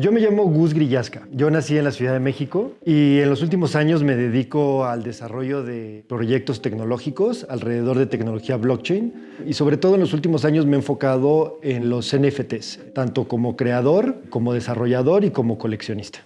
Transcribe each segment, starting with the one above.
Yo me llamo Gus Grillasca. Yo nací en la Ciudad de México y en los últimos años me dedico al desarrollo de proyectos tecnológicos alrededor de tecnología blockchain y sobre todo en los últimos años me he enfocado en los NFTs, tanto como creador, como desarrollador y como coleccionista.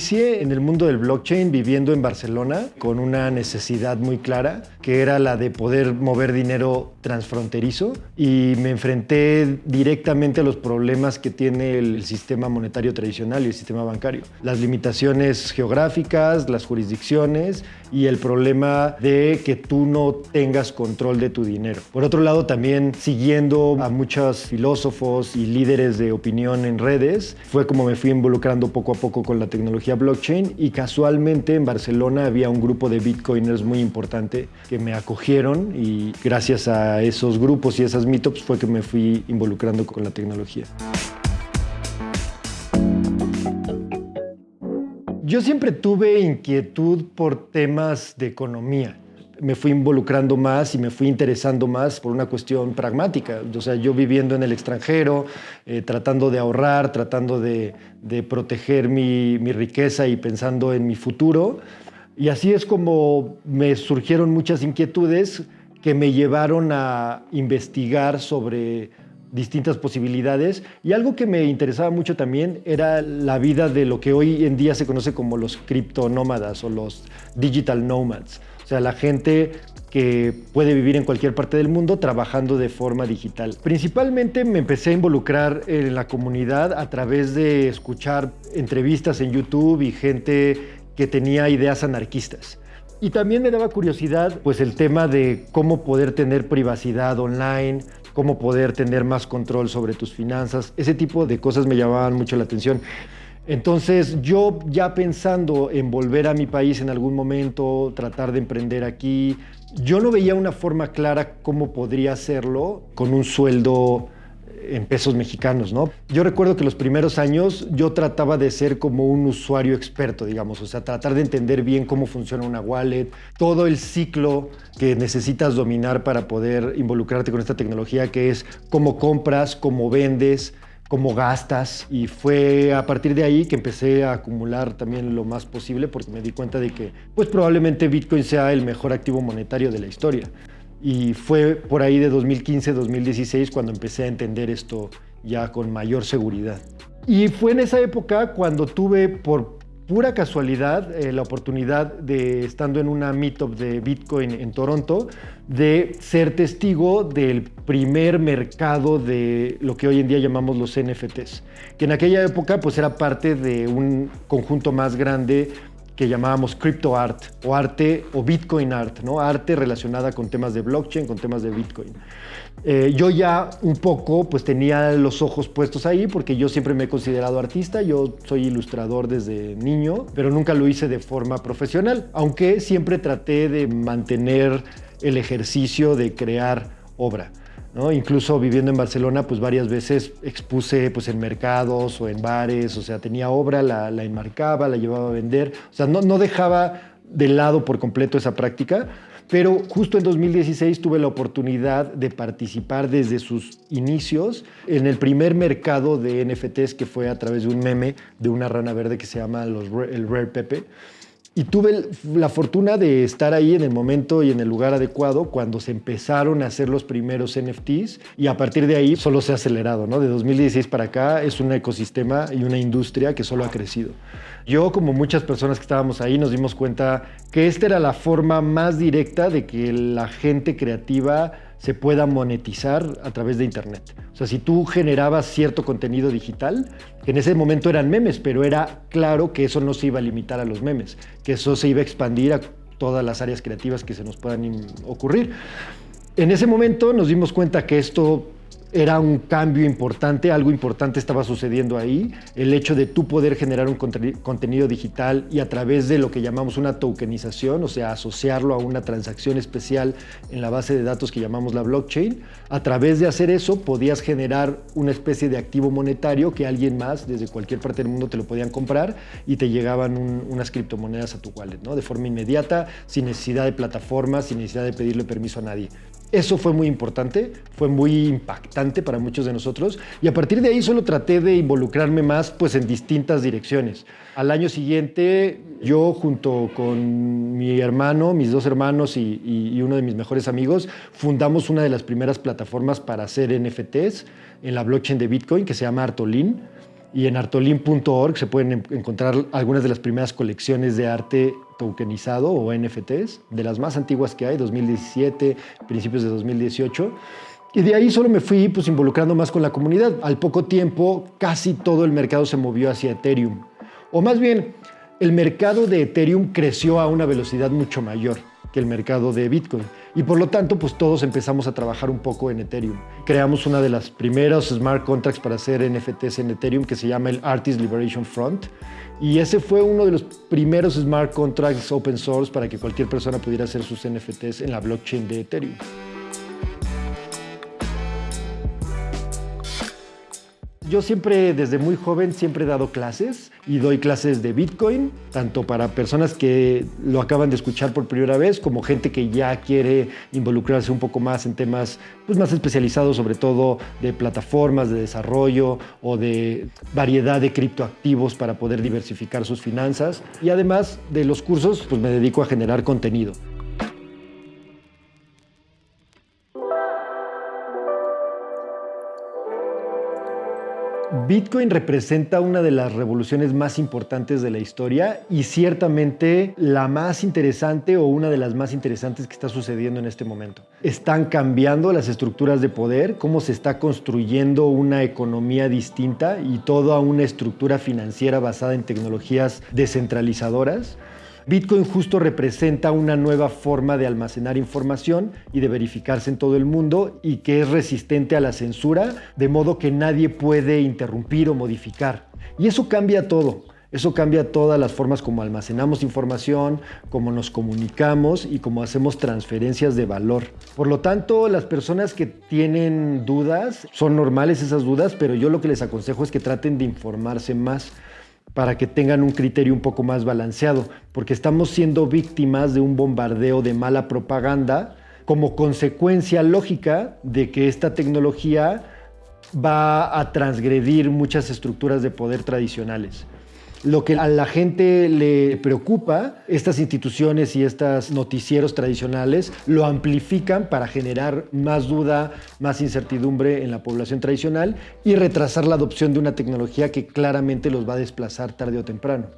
Inicié en el mundo del blockchain viviendo en Barcelona con una necesidad muy clara, que era la de poder mover dinero transfronterizo y me enfrenté directamente a los problemas que tiene el sistema monetario tradicional y el sistema bancario. Las limitaciones geográficas, las jurisdicciones y el problema de que tú no tengas control de tu dinero. Por otro lado, también siguiendo a muchos filósofos y líderes de opinión en redes, fue como me fui involucrando poco a poco con la tecnología blockchain y casualmente en Barcelona había un grupo de bitcoiners muy importante que me acogieron y gracias a esos grupos y esas meetups fue que me fui involucrando con la tecnología. Yo siempre tuve inquietud por temas de economía. Me fui involucrando más y me fui interesando más por una cuestión pragmática. O sea, yo viviendo en el extranjero, eh, tratando de ahorrar, tratando de, proteger mi, mi riqueza y pensando en mi futuro. Y así es como me surgieron muchas inquietudes que me llevaron a investigar sobre distintas posibilidades y algo que me interesaba mucho también era la vida de lo que hoy en día se conoce como los criptonómadas o los digital nomads, o sea, la gente que puede vivir en cualquier parte del mundo trabajando de forma digital. Principalmente me empecé a involucrar en la comunidad a través de escuchar entrevistas en YouTube y gente que tenía ideas anarquistas. Y también me daba curiosidad pues el tema de cómo poder tener privacidad online, cómo poder tener más control sobre tus finanzas. Ese tipo de cosas me llamaban mucho la atención. Entonces yo ya pensando en volver a mi país en algún momento, tratar de emprender aquí, yo no veía una forma clara cómo podría hacerlo con un sueldo en pesos mexicanos, ¿no? Yo recuerdo que los primeros años yo trataba de ser como un usuario experto, digamos, o sea, tratar de entender bien cómo funciona una wallet, todo el ciclo que necesitas dominar para poder involucrarte con esta tecnología, que es cómo compras, cómo vendes, cómo gastas y fue a partir de ahí que empecé a acumular también lo más posible porque me di cuenta de que pues probablemente Bitcoin sea el mejor activo monetario de la historia y fue por ahí de 2015-2016 cuando empecé a entender esto ya con mayor seguridad. Y fue en esa época cuando tuve por pura casualidad eh, la oportunidad de, estando en una meetup de Bitcoin en Toronto, de ser testigo del primer mercado de lo que hoy en día llamamos los NFTs, que en aquella época pues era parte de un conjunto más grande que llamábamos crypto art o arte o bitcoin art, ¿no? arte relacionada con temas de blockchain, con temas de bitcoin. Eh, yo ya un poco pues tenía los ojos puestos ahí porque yo siempre me he considerado artista, yo soy ilustrador desde niño, pero nunca lo hice de forma profesional, aunque siempre traté de mantener el ejercicio de crear obra. Incluso viviendo en Barcelona, pues varias veces expuse pues, en mercados o en bares, o sea, tenía obra, la, enmarcaba, la llevaba a vender, o sea, no, dejaba de lado por completo esa práctica, pero justo en 2016 tuve la oportunidad de participar desde sus inicios en el primer mercado de NFTs que fue a través de un meme de una rana verde que se llama el Rare Pepe. Y tuve la fortuna de estar ahí en el momento y en el lugar adecuado cuando se empezaron a hacer los primeros NFTs y a partir de ahí solo se ha acelerado, ¿no? De 2016 para acá es un ecosistema y una industria que solo ha crecido. Yo, como muchas personas que estábamos ahí, nos dimos cuenta que esta era la forma más directa de que la gente creativa se pueda monetizar a través de Internet. O sea, si tú generabas cierto contenido digital, que en ese momento eran memes, pero era claro que eso no se iba a limitar a los memes, que eso se iba a expandir a todas las áreas creativas que se nos puedan ocurrir. En ese momento nos dimos cuenta que esto era un cambio importante, algo importante estaba sucediendo ahí. El hecho de tú poder generar un contenido digital y a través de lo que llamamos una tokenización, o sea, asociarlo a una transacción especial en la base de datos que llamamos la blockchain, a través de hacer eso podías generar una especie de activo monetario que alguien más desde cualquier parte del mundo te lo podían comprar y te llegaban unas criptomonedas a tu wallet, ¿no? De forma inmediata, sin necesidad de plataformas, sin necesidad de pedirle permiso a nadie. Eso fue muy importante, fue muy impactante para muchos de nosotros y a partir de ahí solo traté de involucrarme más pues, en distintas direcciones. Al año siguiente yo junto con mi hermano, mis dos hermanos y, y uno de mis mejores amigos fundamos una de las primeras plataformas para hacer NFTs en la blockchain de Bitcoin que se llama Artolin y en artolin.org se pueden encontrar algunas de las primeras colecciones de arte tokenizado o NFTs, de las más antiguas que hay, 2017, principios de 2018. Y de ahí solo me fui pues, involucrando más con la comunidad. Al poco tiempo, casi todo el mercado se movió hacia Ethereum. O más bien, el mercado de Ethereum creció a una velocidad mucho mayor que el mercado de Bitcoin. Y por lo tanto, pues todos empezamos a trabajar un poco en Ethereum. Creamos una de las primeras smart contracts para hacer NFTs en Ethereum que se llama el Artist Liberation Front. Y ese fue uno de los primeros smart contracts open source para que cualquier persona pudiera hacer sus NFTs en la blockchain de Ethereum. Yo siempre, desde muy joven, siempre he dado clases y doy clases de Bitcoin, tanto para personas que lo acaban de escuchar por primera vez, como gente que ya quiere involucrarse un poco más en temas pues, más especializados, sobre todo de plataformas de desarrollo o de variedad de criptoactivos para poder diversificar sus finanzas. Y además de los cursos, pues me dedico a generar contenido. Bitcoin representa una de las revoluciones más importantes de la historia y ciertamente la más interesante o una de las más interesantes que está sucediendo en este momento. Están cambiando las estructuras de poder, cómo se está construyendo una economía distinta y toda una estructura financiera basada en tecnologías descentralizadoras. Bitcoin justo representa una nueva forma de almacenar información y de verificarse en todo el mundo y que es resistente a la censura, de modo que nadie puede interrumpir o modificar. Y eso cambia todo. Eso cambia todas las formas como almacenamos información, cómo nos comunicamos y cómo hacemos transferencias de valor. Por lo tanto, las personas que tienen dudas, son normales esas dudas, pero yo lo que les aconsejo es que traten de informarse más para que tengan un criterio un poco más balanceado, porque estamos siendo víctimas de un bombardeo de mala propaganda como consecuencia lógica de que esta tecnología va a transgredir muchas estructuras de poder tradicionales. Lo que a la gente le preocupa, estas instituciones y estos noticieros tradicionales lo amplifican para generar más duda, más incertidumbre en la población tradicional y retrasar la adopción de una tecnología que claramente los va a desplazar tarde o temprano.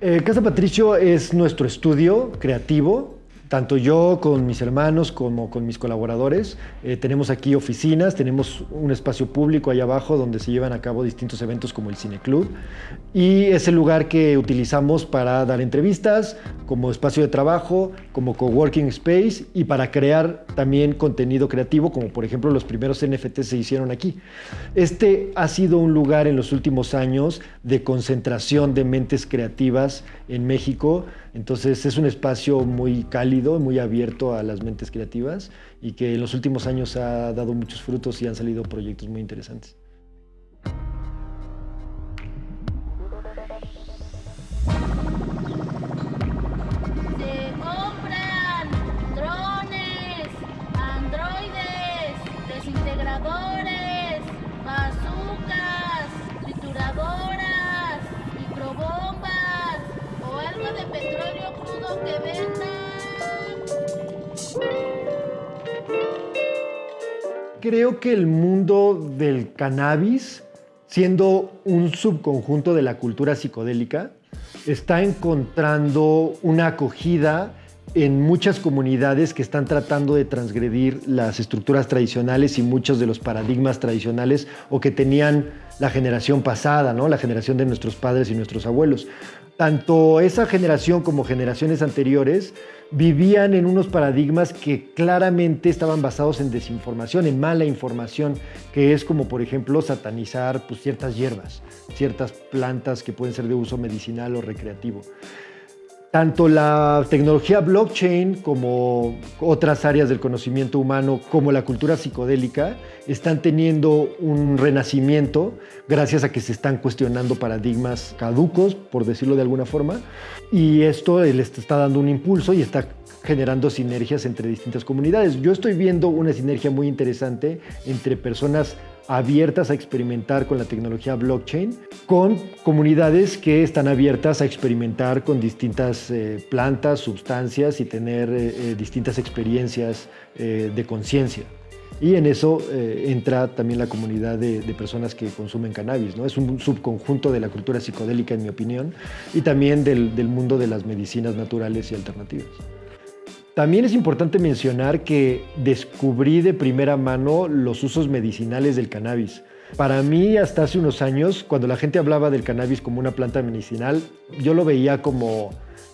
Eh, Casa Patricio es nuestro estudio creativo tanto yo con mis hermanos como con mis colaboradores. Eh, tenemos aquí oficinas, tenemos un espacio público ahí abajo donde se llevan a cabo distintos eventos como el Cine Club y es el lugar que utilizamos para dar entrevistas, como espacio de trabajo, como coworking space y para crear también contenido creativo, como por ejemplo los primeros NFT se hicieron aquí. Este ha sido un lugar en los últimos años de concentración de mentes creativas en México entonces es un espacio muy cálido, muy abierto a las mentes creativas y que en los últimos años ha dado muchos frutos y han salido proyectos muy interesantes. Creo que el mundo del cannabis, siendo un subconjunto de la cultura psicodélica, está encontrando una acogida en muchas comunidades que están tratando de transgredir las estructuras tradicionales y muchos de los paradigmas tradicionales o que tenían la generación pasada, ¿no? la generación de nuestros padres y nuestros abuelos. Tanto esa generación como generaciones anteriores vivían en unos paradigmas que claramente estaban basados en desinformación, en mala información, que es como por ejemplo satanizar pues, ciertas hierbas, ciertas plantas que pueden ser de uso medicinal o recreativo. Tanto la tecnología blockchain como otras áreas del conocimiento humano, como la cultura psicodélica, están teniendo un renacimiento gracias a que se están cuestionando paradigmas caducos, por decirlo de alguna forma, y esto les está dando un impulso y está generando sinergias entre distintas comunidades. Yo estoy viendo una sinergia muy interesante entre personas abiertas a experimentar con la tecnología blockchain, con comunidades que están abiertas a experimentar con distintas eh, plantas, sustancias y tener eh, eh, distintas experiencias de conciencia. Y en eso entra también la comunidad de, personas que consumen cannabis. ¿no? Es un subconjunto de la cultura psicodélica, en mi opinión, y también del, del mundo de las medicinas naturales y alternativas. También es importante mencionar que descubrí de primera mano los usos medicinales del cannabis. Para mí, hasta hace unos años, cuando la gente hablaba del cannabis como una planta medicinal, yo lo veía como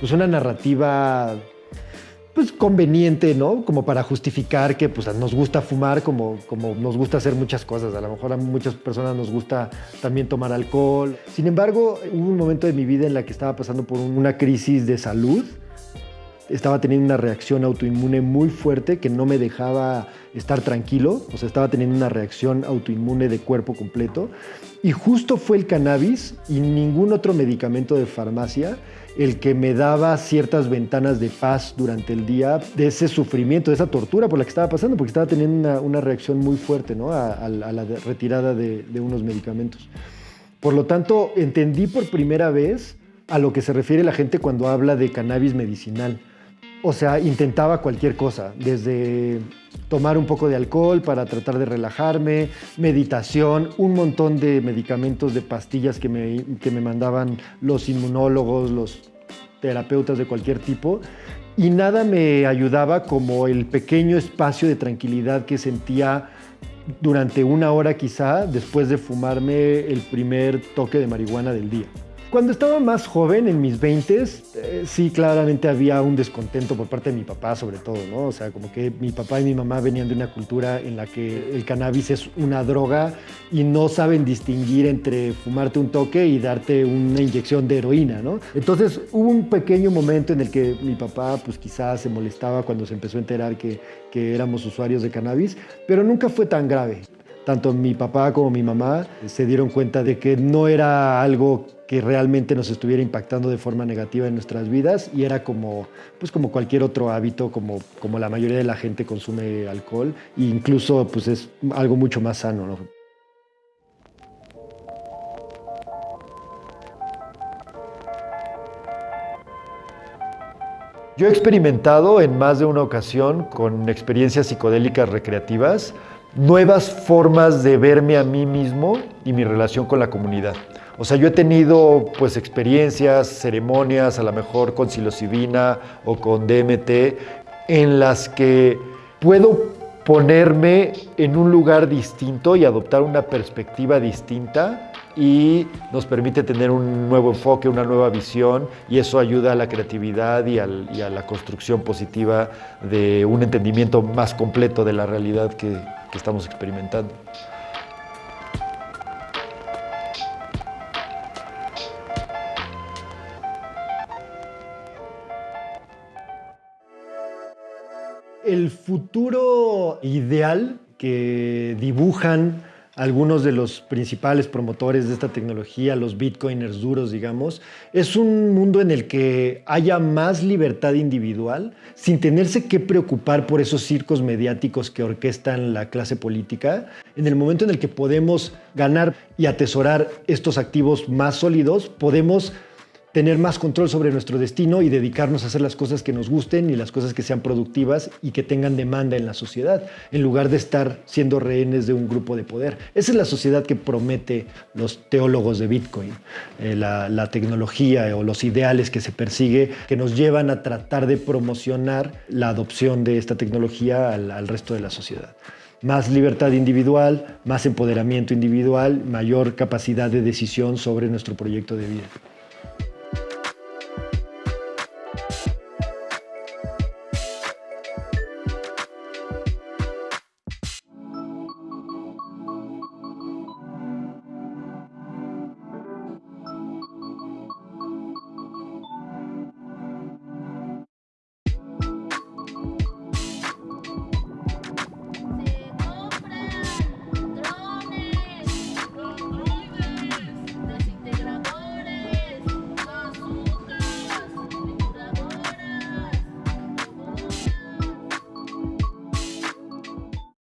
pues, una narrativa pues, conveniente, ¿no? Como para justificar que pues, nos gusta fumar como, como nos gusta hacer muchas cosas. A lo mejor a muchas personas nos gusta también tomar alcohol. Sin embargo, hubo un momento de mi vida en la que estaba pasando por una crisis de salud estaba teniendo una reacción autoinmune muy fuerte que no me dejaba estar tranquilo, o sea, estaba teniendo una reacción autoinmune de cuerpo completo. Y justo fue el cannabis y ningún otro medicamento de farmacia el que me daba ciertas ventanas de paz durante el día de ese sufrimiento, de esa tortura por la que estaba pasando, porque estaba teniendo una, reacción muy fuerte ¿no? a, la retirada de, de unos medicamentos. Por lo tanto, entendí por primera vez a lo que se refiere la gente cuando habla de cannabis medicinal o sea, intentaba cualquier cosa, desde tomar un poco de alcohol para tratar de relajarme, meditación, un montón de medicamentos, de pastillas que me, que me mandaban los inmunólogos, los terapeutas de cualquier tipo, y nada me ayudaba como el pequeño espacio de tranquilidad que sentía durante una hora quizá después de fumarme el primer toque de marihuana del día. Cuando estaba más joven, en mis 20, eh, sí, claramente había un descontento por parte de mi papá, sobre todo, ¿no? O sea, como que mi papá y mi mamá venían de una cultura en la que el cannabis es una droga y no saben distinguir entre fumarte un toque y darte una inyección de heroína, ¿no? Entonces hubo un pequeño momento en el que mi papá, pues quizás se molestaba cuando se empezó a enterar que, que éramos usuarios de cannabis, pero nunca fue tan grave tanto mi papá como mi mamá se dieron cuenta de que no era algo que realmente nos estuviera impactando de forma negativa en nuestras vidas y era como, pues como cualquier otro hábito, como, como la mayoría de la gente consume alcohol e incluso pues es algo mucho más sano. Yo he experimentado en más de una ocasión con experiencias psicodélicas recreativas nuevas formas de verme a mí mismo y mi relación con la comunidad. O sea, yo he tenido pues experiencias, ceremonias, a lo mejor con psilocibina o con DMT, en las que puedo ponerme en un lugar distinto y adoptar una perspectiva distinta y nos permite tener un nuevo enfoque, una nueva visión y eso ayuda a la creatividad y, a la construcción positiva de un entendimiento más completo de la realidad que, que estamos experimentando. El futuro ideal que dibujan algunos de los principales promotores de esta tecnología, los bitcoiners duros, digamos, es un mundo en el que haya más libertad individual sin tenerse que preocupar por esos circos mediáticos que orquestan la clase política. En el momento en el que podemos ganar y atesorar estos activos más sólidos, podemos tener más control sobre nuestro destino y dedicarnos a hacer las cosas que nos gusten y las cosas que sean productivas y que tengan demanda en la sociedad, en lugar de estar siendo rehenes de un grupo de poder. Esa es la sociedad que promete los teólogos de Bitcoin, eh, la, tecnología o los ideales que se persigue, que nos llevan a tratar de promocionar la adopción de esta tecnología al resto de la sociedad más libertad individual, más empoderamiento individual, mayor capacidad de decisión sobre nuestro proyecto de vida.